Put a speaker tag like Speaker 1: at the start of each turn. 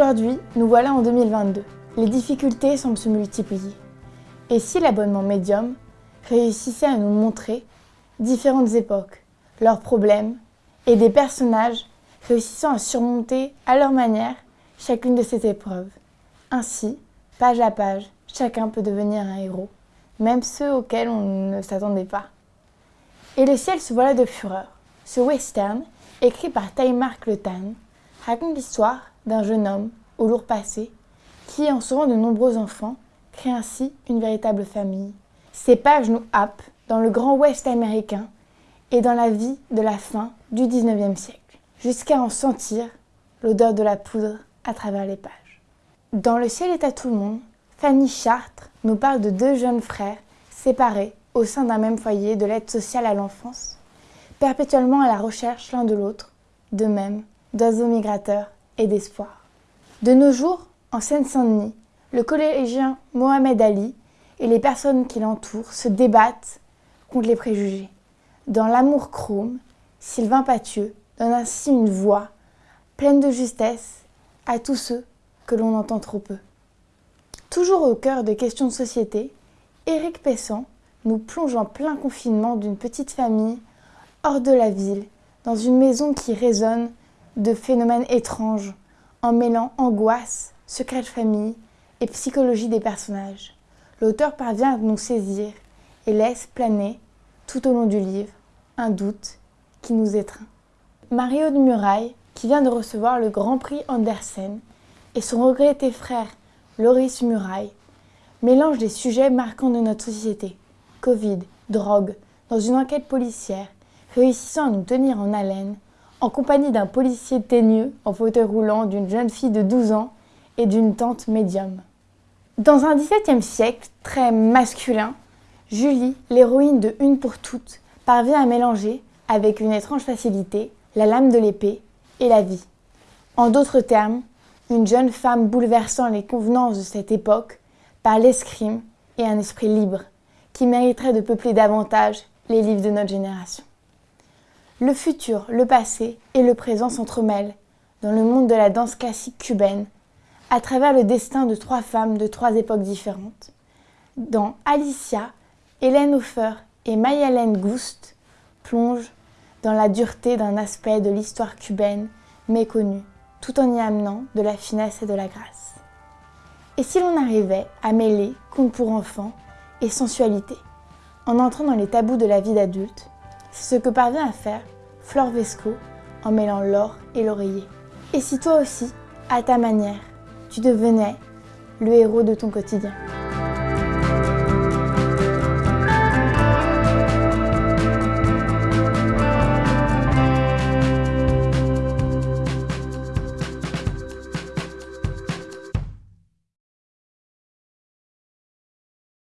Speaker 1: Aujourd'hui, nous voilà en 2022. Les difficultés semblent se multiplier. Et si l'abonnement médium réussissait à nous montrer différentes époques, leurs problèmes et des personnages réussissant à surmonter à leur manière chacune de ces épreuves. Ainsi, page à page, chacun peut devenir un héros, même ceux auxquels on ne s'attendait pas. Et le ciel se voilà de fureur. Ce western, écrit par Le Tan, raconte l'histoire d'un jeune homme au lourd passé qui, en sauvant de nombreux enfants, crée ainsi une véritable famille. Ces pages nous happent dans le grand ouest américain et dans la vie de la fin du 19e siècle, jusqu'à en sentir l'odeur de la poudre à travers les pages. Dans Le ciel est à tout le monde, Fanny Chartres nous parle de deux jeunes frères séparés au sein d'un même foyer de l'aide sociale à l'enfance, perpétuellement à la recherche l'un de l'autre, de même d'oiseaux migrateurs et d'espoir. De nos jours, en Seine-Saint-Denis, le collégien Mohamed Ali et les personnes qui l'entourent se débattent contre les préjugés. Dans L'amour chrome, Sylvain Pathieu donne ainsi une voix pleine de justesse à tous ceux que l'on entend trop peu. Toujours au cœur des questions de société, Éric Pessan nous plonge en plein confinement d'une petite famille hors de la ville, dans une maison qui résonne de phénomènes étranges, en mêlant angoisse, secret de famille et psychologie des personnages. L'auteur parvient à nous saisir et laisse planer, tout au long du livre, un doute qui nous étreint. Mario de Muraille, qui vient de recevoir le Grand Prix Andersen, et son regretté frère, Loris Muraille, mélangent des sujets marquants de notre société, Covid, drogue, dans une enquête policière, réussissant à nous tenir en haleine, en compagnie d'un policier teigneux en fauteuil roulant, d'une jeune fille de 12 ans et d'une tante médium. Dans un XVIIe siècle très masculin, Julie, l'héroïne de Une pour toutes, parvient à mélanger, avec une étrange facilité, la lame de l'épée et la vie. En d'autres termes, une jeune femme bouleversant les convenances de cette époque par l'escrime et un esprit libre, qui mériterait de peupler davantage les livres de notre génération. Le futur, le passé et le présent s'entremêlent dans le monde de la danse classique cubaine, à travers le destin de trois femmes de trois époques différentes. Dans Alicia, Hélène Hofer et Mayalène Gust plongent dans la dureté d'un aspect de l'histoire cubaine méconnu, tout en y amenant de la finesse et de la grâce. Et si l'on arrivait à mêler conte pour enfants et sensualité, en entrant dans les tabous de la vie d'adulte, c'est ce que parvient à faire Flore Vesco en mêlant l'or et l'oreiller. Et si toi aussi, à ta manière, tu devenais le héros de ton quotidien